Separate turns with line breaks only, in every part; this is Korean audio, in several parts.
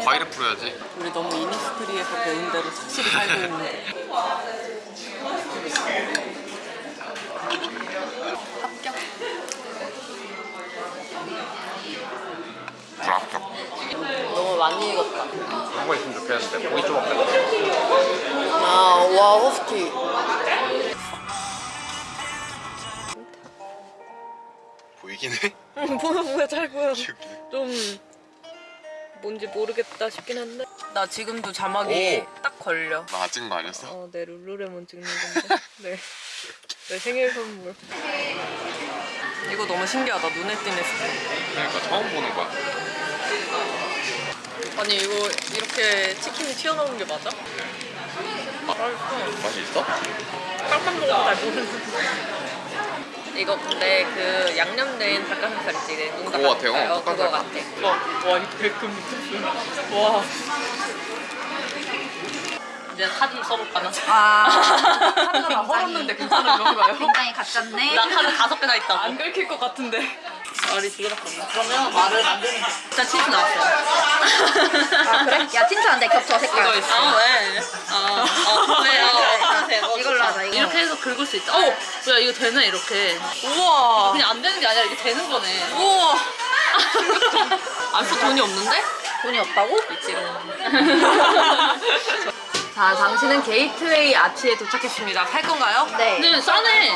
살려야지.
우리 너무 이니스트리에서 배운 대로 착실히 살고 있는데. 합격.
불합격.
너무 많이 익었다.
그런 거 있으면 좋겠는데 좀 없겠다
아와 허스키.
보이긴 해?
응 보여 보여 잘 보여. 좀 뭔지 모르겠다 싶긴 한데 나 지금도 자막이
오.
딱 걸려
나 찍은 거 아니었어?
어, 내 룰루레몬 찍는 건데 네. 내 생일 선물 이거 너무 신기하다 눈에 띄네 스프
그러니까 처음 보는 거야
아니 이거 이렇게 치킨이 튀어나오는 게 맞아?
맛이 있어?
깜짝 놀라고 잘 모르는데 이거 근데 그 양념된 닭가슴살이지 농
그거 같아요.
어, 그거 같아
닭가슴살.
와, 와 이거 백금 미쳤어 와 이제 카드 써볼까 나?
아,
카드가 헐었는데 괜찮은 건가요?
굉장히 가짠네.
나 카드 다섯 개나 있다고 안 긁힐 것 같은데 말이 들어갔나? 그러면 말을 만드는 거 일단 치즈 나왔어요
아, 그래? 야, 안 돼, 겹쳐, 색깔.
이거 있어 아 왜? 아, 어, 왜? 어, 네, 어,
이걸로 하자, 이거.
이렇게 해서 긁을 수 있다 어! 야 이거 되네 이렇게 우와 그냥 안 되는 게 아니라 이게 되는 거네 우와 안써 돈이 없는데?
돈이 없다고?
있지롱 자 당신은 게이트웨이 아치에 도착했습니다 살 건가요?
네.
네 싸네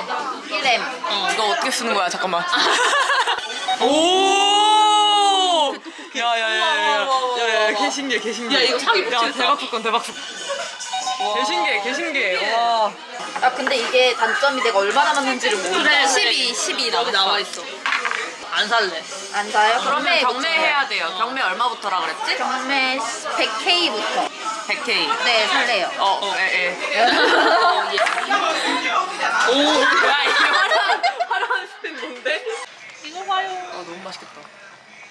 1M.
어, 이거 어떻게 쓰는 거야? 잠깐만. 오! 야야야야야. 야야 개 신기해 개 신기해. 야 이거 사기 야 대박 사건 대박 사건. 개 신기해 개 신기해. 와.
아, 근데 이게 단점이 내가 얼마나 맞는지를 모르
그래 12 12 여기 나와 있어. 안 살래.
안 사요?
그러면 경매해야 돼요. 경매 얼마부터라 그랬지?
경매 100K부터.
100K.
네, 살래요.
어, 어, 예, 예. 어, 예. 오, 야, 이거 화려한, 화려한 스팸 뭔데? 이거 봐요. 아, 너무 맛있겠다.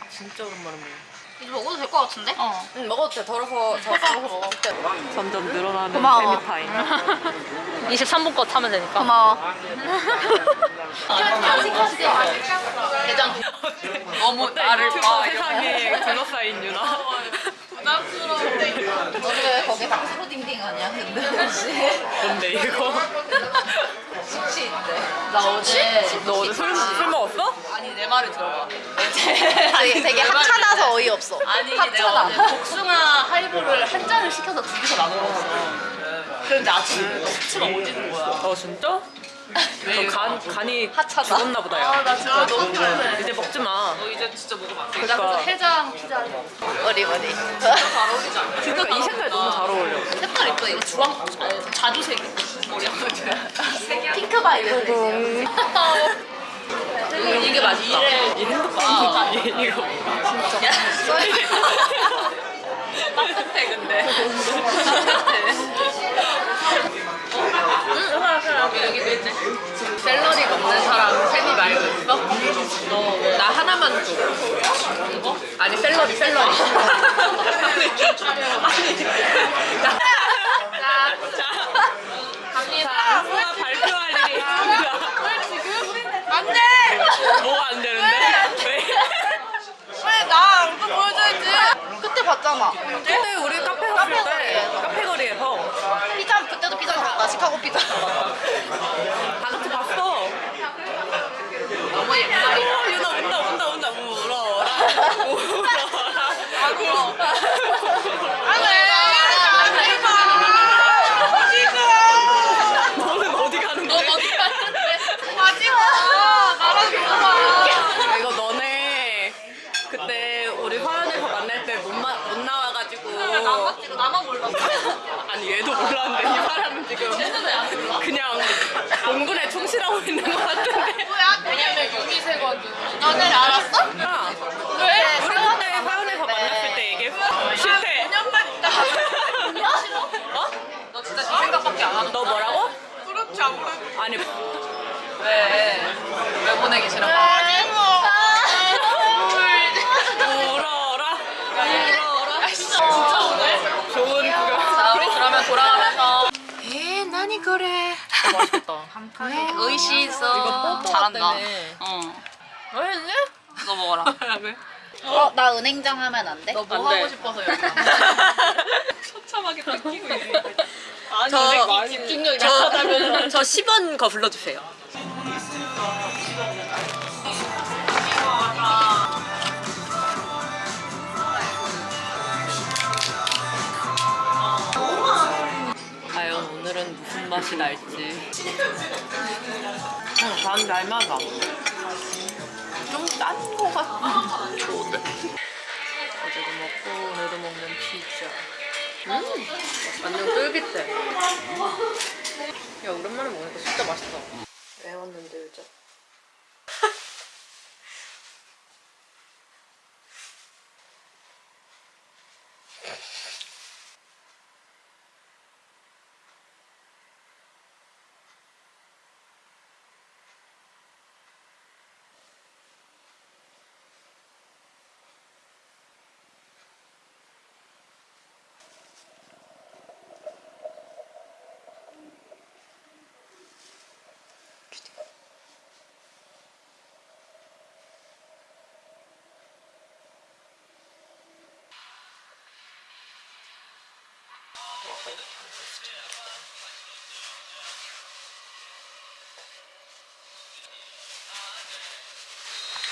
진짜 오랜만에 먹어.
이거 먹어도 될 것 같은데? 어.
응, 먹어도 돼. 덜어서 저 먹어. 점점 늘어나는
고마워.
타임. 23분 거 타면 되니까.
고마워.
대장. 너무 나를 봐. 세상에 둘러싸인 유나. 부담스러워.
왜 거기 박스로 딩딩 하냐, 근데 혹시?
뭔데 이거?
숙취인데. 나 어제.
너 어제 술, 술 먹었어?
아니 내 말을 들어봐.
되게, 되게 하찮아서 어이없어.
아니 내가
하찮아.
어제 복숭아 하이볼을 한 잔을 시켜서 두 개서 나눠 먹었어. 그런데 아침에 숙취가 오지는 거야.
어 진짜?
왜?
너 간, 간이
하찮아.
죽었나 보다 야.
아나 진짜 너무 피곤해.
이제 먹지 마.
너 이제 진짜 먹으면 안 돼. 나
그러니까.
그래서 해장 피자
머리, 머리.
잘 어울리지 않아?
그러니까 이 색깔 너무 잘 어울려.
색깔 이뻐 이거 주황 아니, 자주색이 머리 아프지
핑크 바이블.
이게 맛있다.
이 핸드폰 이거
야, 따뜻해 근데. 여기도 있네. 샐러리 먹는 사람 세미 말고 있어? 너, 나 하나만 줘. 이거? 아니 샐러리 샐러리. 아니, 나-
자, 수아 발표할 일이 있습니다.
안 돼!
뭐가 안 되는데? 왜?
왜 나 얼굴 보여줘야지.
그때 봤잖아.
그때 우리 카페 갔을 때 카페 거리에서
피자, 그때도 피자 먹었다. 시카고 피자.
다 같이 봤어.
너무 옛날이.
어, 유나 운다 운다 운다 울어라 울어라 아고 너는 어디 가는 거야?
어디 갔는데? 마지막 나랑 놀아.
이거 너네 그때 우리 화연에서 만날 때 못 못 나와가지고
나만 찍고 나만 몰랐어.
아니 몰랐는데 이 사람은 지금 그냥 공군에 충실하고 있는 것 같은데
뭐야? 왜냐면 유미세거든. 너네 알았어?
야
왜?
우리 그때 화연에서 만났을 때 얘기했어 실패
5년만 있다.
어?
너 진짜 네 생각밖에 안 하는
너 뭐라고?
그렇지 아무래도.
아니
왜? 왜 보내기 싫어?
울어라 울어라
진짜 오늘?
좋은 구경
자 우리 그러면 돌아가면서
에, 나니 그래.
맛있겠다
의시 있어. 잘한다.
때문에.
어.
왜?
너 먹어라.
왜?
어, 나 은행장 하면 안 돼?
너 뭐. 하고 싶어서 여기 처참하게 뺏기고 있는 아니
저-
집중력이
저,
약하다면
저 10원 거 불러주세요. 맛이 날지. 응, 난 날마다. 좀 짠 거 같아.
좋은데?
어제도 먹고 오늘도 먹는 피자. 음, 완전 쫄깃해. 야, 오랜만에 먹으니까 진짜 맛있어. 왜 왔는데, 요즘?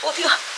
어디가?